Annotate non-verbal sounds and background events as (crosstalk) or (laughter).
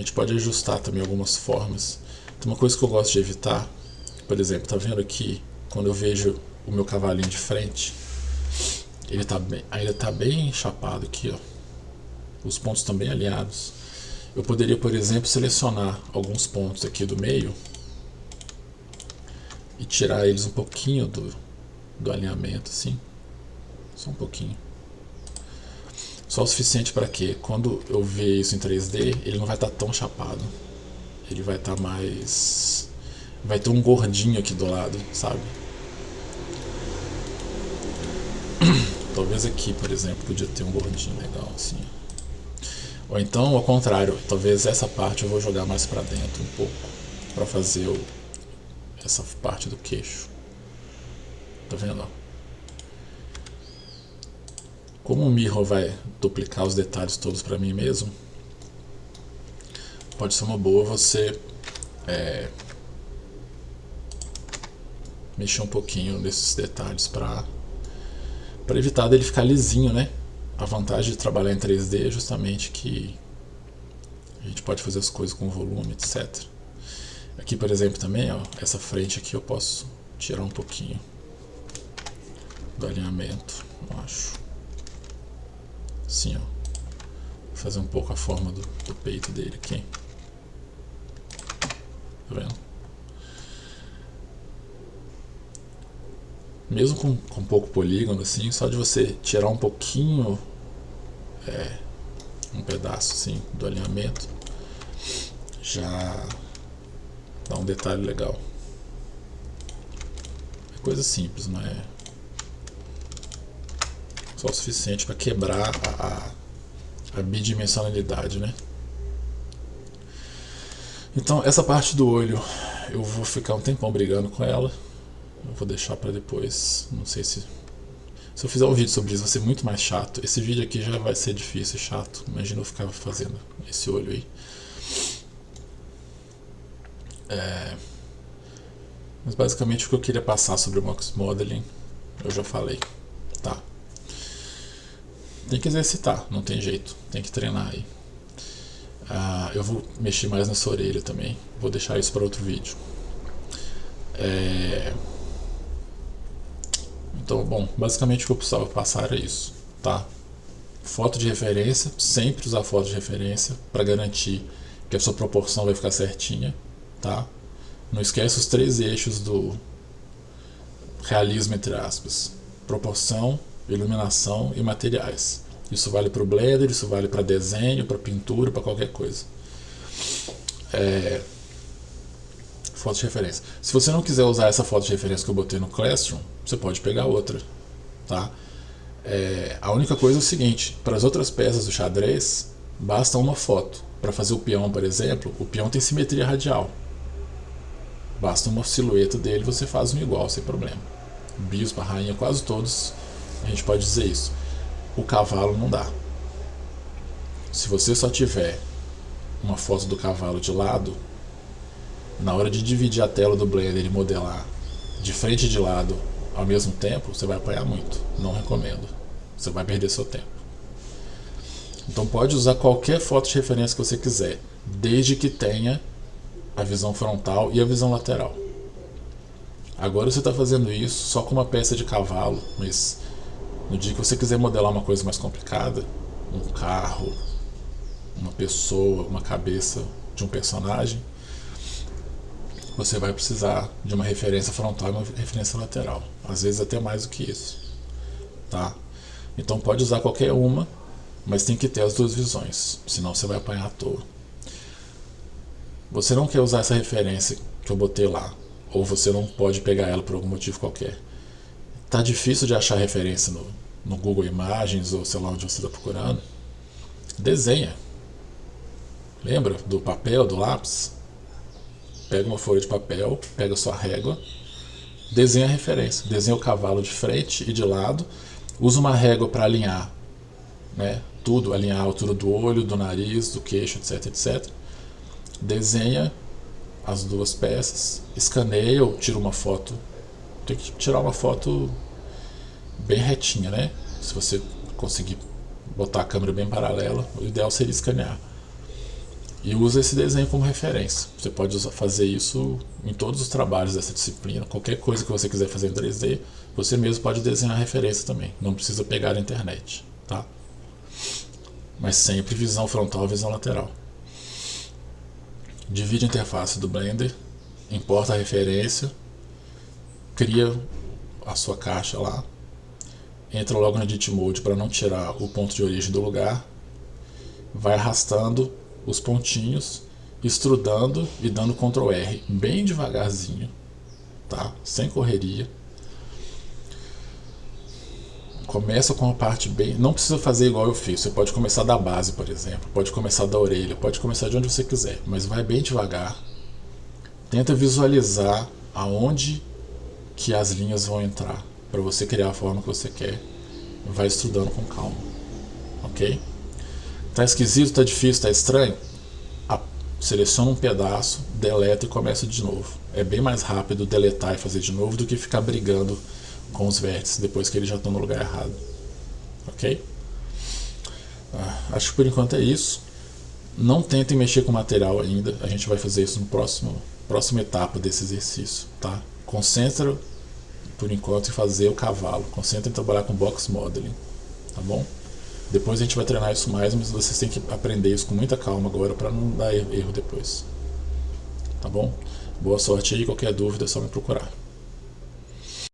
gente pode ajustar também algumas formas. Tem uma coisa que eu gosto de evitar, por exemplo, tá vendo aqui, quando eu vejo o meu cavalinho de frente, ele tá bem, ele tá bem chapado aqui, ó. Os pontos estão bem alinhados. Eu poderia, por exemplo, selecionar alguns pontos aqui do meio e tirar eles um pouquinho do, do alinhamento, assim. Só um pouquinho. Só o suficiente para que quando eu ver isso em 3D, ele não vai estar tá tão chapado. Ele vai estar tá mais... Vai ter um gordinho aqui do lado, sabe? (clears throat) Talvez aqui, por exemplo, podia ter um gordinho legal assim. Ou então, ao contrário, talvez essa parte eu vou jogar mais para dentro um pouco, para fazer o, essa parte do queixo. Tá vendo? Como o Mirror vai duplicar os detalhes todos para mim mesmo, pode ser uma boa você é, mexer um pouquinho nesses detalhes para evitar dele ficar lisinho, né? A vantagem de trabalhar em 3D é justamente que a gente pode fazer as coisas com volume, etc. Aqui, por exemplo, também, ó, essa frente aqui eu posso tirar um pouquinho do alinhamento, eu acho. Assim, ó. Fazer um pouco a forma do, do peito dele aqui. Tá vendo? mesmo com, com pouco polígono, assim, só de você tirar um pouquinho, é, um pedaço assim do alinhamento, já dá um detalhe legal. É coisa simples, não é só o suficiente para quebrar a, a, a bidimensionalidade, né? Então essa parte do olho eu vou ficar um tempão brigando com ela eu vou deixar para depois. Não sei se... Se eu fizer um vídeo sobre isso vai ser muito mais chato. Esse vídeo aqui já vai ser difícil e chato. Imagina eu ficar fazendo esse olho aí. É... Mas basicamente o que eu queria passar sobre o Mox Modeling eu já falei. Tem que exercitar, não tem jeito. Tem que treinar aí. Ah, eu vou mexer mais nessa orelha também. Vou deixar isso para outro vídeo. É... Então, bom, basicamente o que eu precisava passar era isso, tá? Foto de referência, sempre usar foto de referência para garantir que a sua proporção vai ficar certinha, tá? Não esquece os três eixos do realismo, entre aspas. Proporção, iluminação e materiais. Isso vale para o Blender, isso vale para desenho, para pintura, para qualquer coisa. É, foto de referência. Se você não quiser usar essa foto de referência que eu botei no Classroom, você pode pegar outra, tá? É, a única coisa é o seguinte, para as outras peças do xadrez, basta uma foto. Para fazer o peão, por exemplo, o peão tem simetria radial. Basta uma silhueta dele, você faz um igual, sem problema. Bispo, rainha, quase todos, a gente pode dizer isso. O cavalo não dá. Se você só tiver uma foto do cavalo de lado, na hora de dividir a tela do Blender e modelar de frente e de lado ao mesmo tempo, você vai apanhar muito. Não recomendo. Você vai perder seu tempo. Então pode usar qualquer foto de referência que você quiser, desde que tenha a visão frontal e a visão lateral. Agora você está fazendo isso só com uma peça de cavalo, mas no dia que você quiser modelar uma coisa mais complicada, um carro, uma pessoa, uma cabeça de um personagem, você vai precisar de uma referência frontal e uma referência lateral. Às vezes até mais do que isso. Tá? Então pode usar qualquer uma, mas tem que ter as duas visões, senão você vai apanhar à toa. Você não quer usar essa referência que eu botei lá, ou você não pode pegar ela por algum motivo qualquer. Tá difícil de achar referência no, no Google Imagens ou sei lá onde você está procurando. Desenha. Lembra do papel, do lápis? pega uma folha de papel, pega sua régua, desenha a referência, desenha o cavalo de frente e de lado, usa uma régua para alinhar né, tudo, alinhar a altura do olho, do nariz, do queixo, etc, etc. Desenha as duas peças, escaneia ou tira uma foto. Tem que tirar uma foto bem retinha, né? Se você conseguir botar a câmera bem paralela, o ideal seria escanear. E usa esse desenho como referência. Você pode usar, fazer isso em todos os trabalhos dessa disciplina. Qualquer coisa que você quiser fazer em 3D, você mesmo pode desenhar a referência também. Não precisa pegar a internet. Tá? Mas sempre visão frontal visão lateral. Divide a interface do Blender, importa a referência, cria a sua caixa lá, entra logo no Edit Mode para não tirar o ponto de origem do lugar, vai arrastando os pontinhos, estrudando e dando Ctrl R bem devagarzinho, tá? Sem correria. Começa com a parte bem... Não precisa fazer igual eu fiz. Você pode começar da base, por exemplo. Pode começar da orelha. Pode começar de onde você quiser. Mas vai bem devagar. Tenta visualizar aonde que as linhas vão entrar. Para você criar a forma que você quer. Vai estudando com calma. Ok? Tá esquisito, tá difícil, tá estranho? seleciona um pedaço, deleta e começa de novo. É bem mais rápido deletar e fazer de novo do que ficar brigando com os vértices depois que eles já estão no lugar errado. Ok? Ah, acho que por enquanto é isso. Não tentem mexer com o material ainda. A gente vai fazer isso no próximo próxima etapa desse exercício, tá? Concentra por enquanto fazer o cavalo. Concentra em trabalhar com box modeling, tá bom? Depois a gente vai treinar isso mais, mas vocês têm que aprender isso com muita calma agora para não dar erro depois. Tá bom? Boa sorte aí, qualquer dúvida é só me procurar.